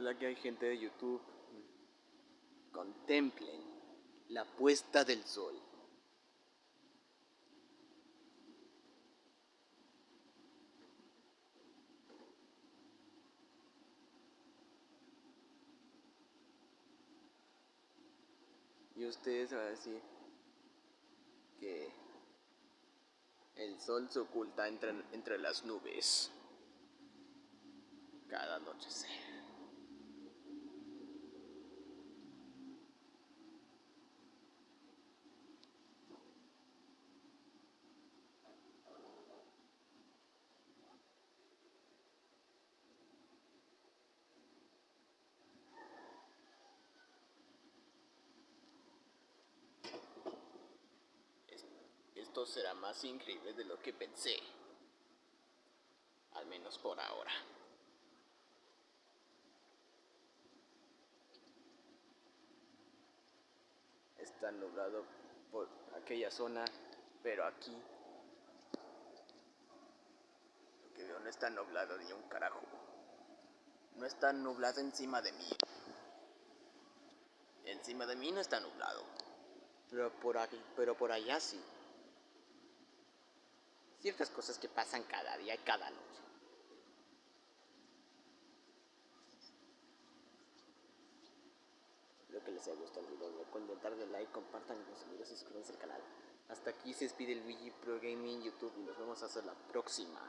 Hola que hay gente de YouTube. Contemplen la puesta del sol. Y ustedes van a decir que el sol se oculta entre, entre las nubes cada anochecer. Será más increíble de lo que pensé. Al menos por ahora. Está nublado por aquella zona, pero aquí lo que veo no está nublado ni un carajo. No está nublado encima de mí. Encima de mí no está nublado. Pero por aquí, pero por allá sí ciertas cosas que pasan cada día y cada noche. Espero que les haya gustado el video, recuerden darle like, compartan con sus amigos y suscríbanse al canal. Hasta aquí se despide el Luigi Pro Gaming YouTube y nos vemos hasta la próxima.